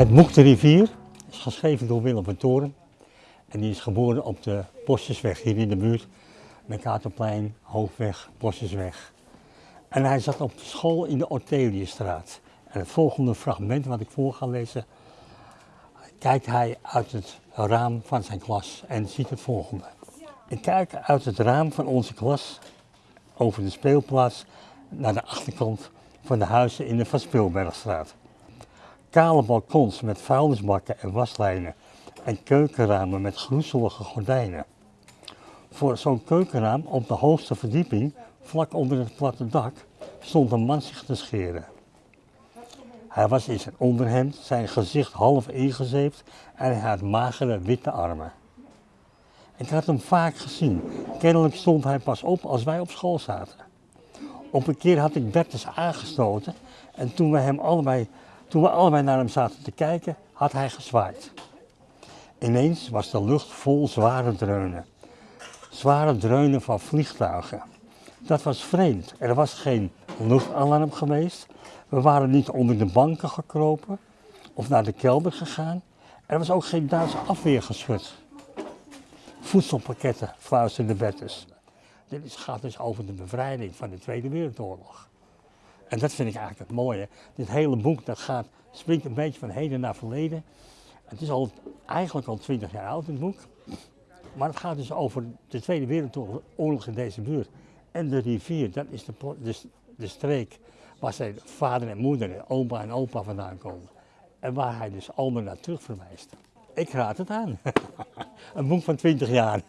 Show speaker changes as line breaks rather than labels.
Het boek De Rivier is geschreven door Willem van Toren. En die is geboren op de Bosjesweg hier in de buurt. Mercatorplein, Hoofdweg, Bosjesweg. En hij zat op de school in de Orteliusstraat. En het volgende fragment wat ik voor ga lezen, kijkt hij uit het raam van zijn klas en ziet het volgende. Ik kijk uit het raam van onze klas over de speelplaats naar de achterkant van de huizen in de Van Speelbergstraat. Kale balkons met vuilnisbakken en waslijnen en keukenramen met groezelige gordijnen. Voor zo'n keukenraam op de hoogste verdieping, vlak onder het platte dak, stond een man zich te scheren. Hij was in zijn onderhemd, zijn gezicht half ingezeept en hij had magere witte armen. Ik had hem vaak gezien. Kennelijk stond hij pas op als wij op school zaten. Op een keer had ik Bertus aangestoten en toen we, hem allebei, toen we allebei naar hem zaten te kijken, had hij gezwaaid. Ineens was de lucht vol zware dreunen. Zware dreunen van vliegtuigen. Dat was vreemd. Er was geen luchtalarm geweest. We waren niet onder de banken gekropen of naar de kelder gegaan. Er was ook geen Duitse afweergeschut. Voedselpakketten, fluisterde Bertus. Dit gaat dus over de bevrijding van de Tweede Wereldoorlog. En dat vind ik eigenlijk het mooie. Dit hele boek dat gaat, springt een beetje van heden naar verleden. Het is al, eigenlijk al twintig jaar oud, het boek. Maar het gaat dus over de Tweede Wereldoorlog in deze buurt. En de rivier, dat is de, de, streek waar zijn vader en moeder opa en opa vandaan komen. En waar hij dus allemaal naar terug verwijst. Ik raad het aan. een boek van 20 jaar.